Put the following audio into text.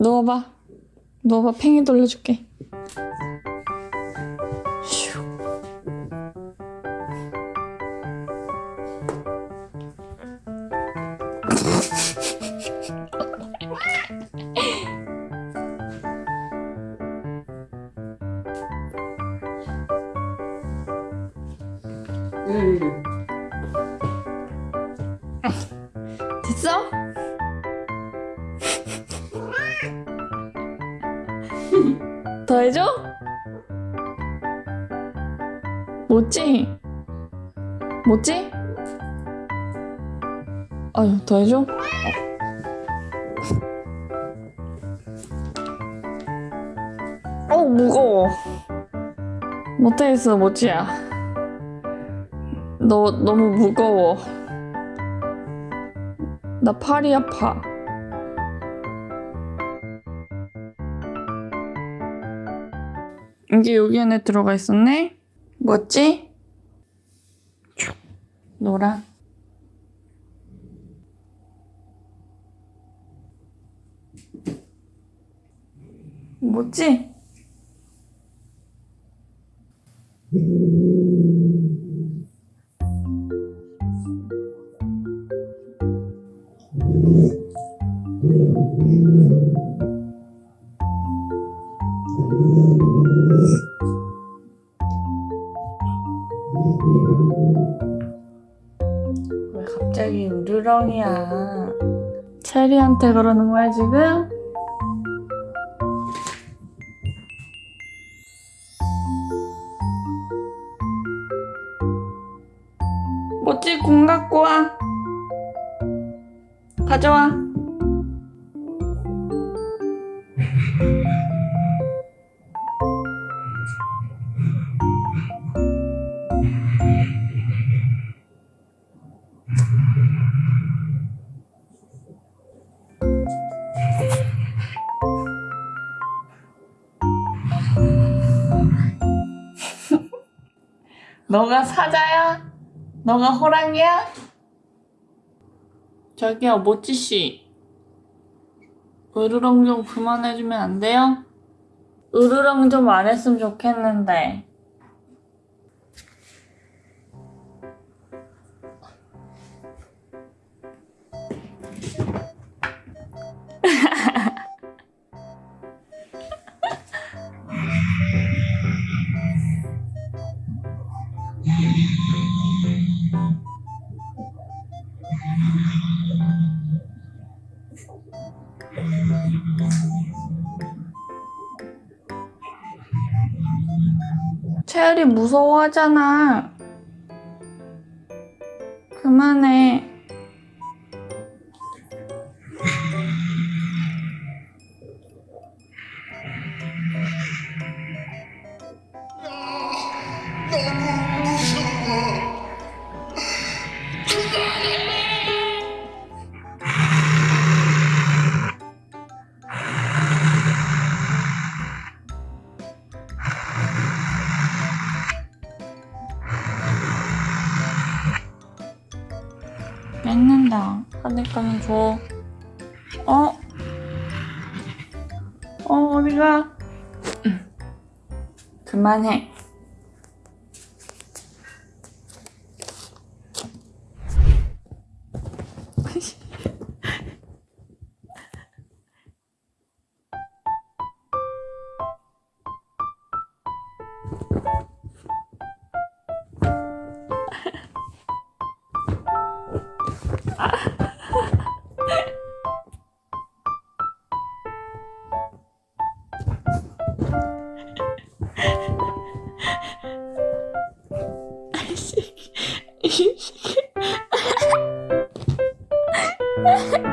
누워봐. 누워봐. 팽이 돌려줄게. 슈. 응. 됐어? 더 해줘? 못지? 못지? 아유, 더 해줘? 어, 무거워. 못하겠어, 못지야. 너 너무 무거워. 나 팔이 아파. 이게 여기 안에 들어가 있었네? 뭐지? 슉. 노랑. 뭐지? 왜 갑자기 우르렁이야? 체리한테 그러는 거야 지금? 뭐지 공 갖고 와. 가져와. 너가 사자야? 너가 호랑이야? 저기요, 모찌씨. 으르렁 좀 그만해주면 안 돼요? 으르렁 좀 안 했으면 좋겠는데. 채율이 무서워하잖아. 그만해. 뺏는다. 하니까는 줘. 어? 어, 어디가? 음. 그만해. Ha ha ha!